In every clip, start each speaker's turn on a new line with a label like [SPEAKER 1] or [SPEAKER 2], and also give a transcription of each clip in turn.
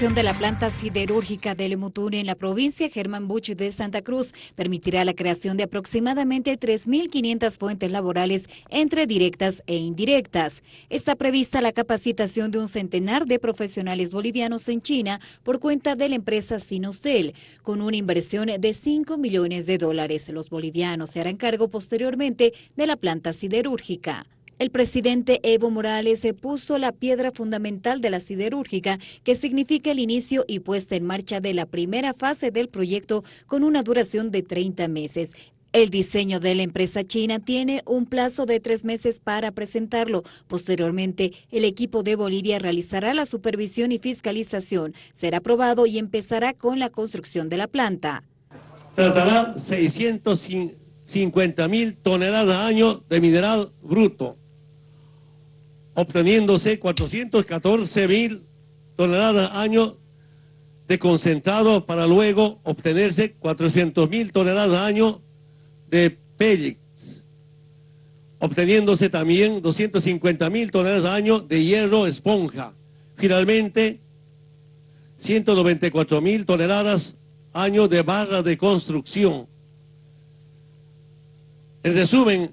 [SPEAKER 1] construcción de la planta siderúrgica del Mutún en la provincia Germán Buch de Santa Cruz permitirá la creación de aproximadamente 3.500 fuentes laborales entre directas e indirectas. Está prevista la capacitación de un centenar de profesionales bolivianos en China por cuenta de la empresa Sinostel, con una inversión de 5 millones de dólares. Los bolivianos se harán cargo posteriormente de la planta siderúrgica. El presidente Evo Morales se puso la piedra fundamental de la siderúrgica, que significa el inicio y puesta en marcha de la primera fase del proyecto con una duración de 30 meses. El diseño de la empresa china tiene un plazo de tres meses para presentarlo. Posteriormente, el equipo de Bolivia realizará la supervisión y fiscalización. Será aprobado y empezará con la construcción de la planta.
[SPEAKER 2] Tratará 650 mil toneladas al año de mineral bruto obteniéndose 414 mil toneladas año de concentrado para luego obtenerse 400 mil toneladas año de pellets, obteniéndose también 250 mil toneladas año de hierro esponja. Finalmente, 194 mil toneladas año de barra de construcción. En resumen,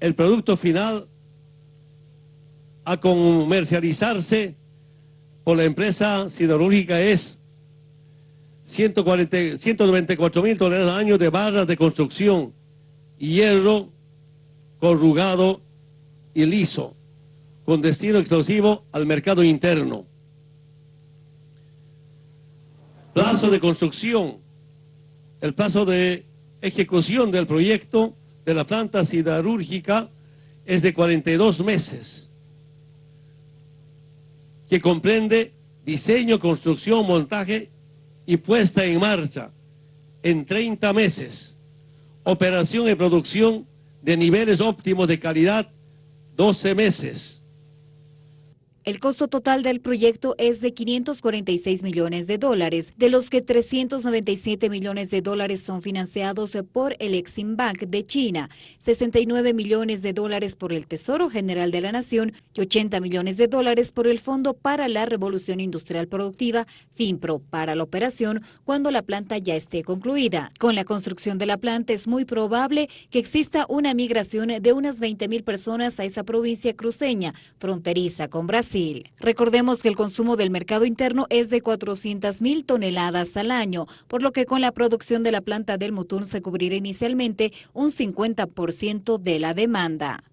[SPEAKER 2] el producto final a comercializarse por la empresa siderúrgica es 140, 194 mil toneladas al año de barras de construcción, hierro corrugado y liso, con destino exclusivo al mercado interno. Plazo de construcción, el plazo de ejecución del proyecto de la planta siderúrgica es de 42 meses que comprende diseño, construcción, montaje y puesta en marcha en 30 meses, operación y producción de niveles óptimos de calidad 12 meses,
[SPEAKER 1] el costo total del proyecto es de 546 millones de dólares, de los que 397 millones de dólares son financiados por el Exim Bank de China, 69 millones de dólares por el Tesoro General de la Nación y 80 millones de dólares por el Fondo para la Revolución Industrial Productiva, FINPRO, para la operación cuando la planta ya esté concluida. Con la construcción de la planta es muy probable que exista una migración de unas 20 mil personas a esa provincia cruceña, fronteriza con Brasil Recordemos que el consumo del mercado interno es de 400 mil toneladas al año, por lo que con la producción de la planta del Mutún se cubrirá inicialmente un 50% de la demanda.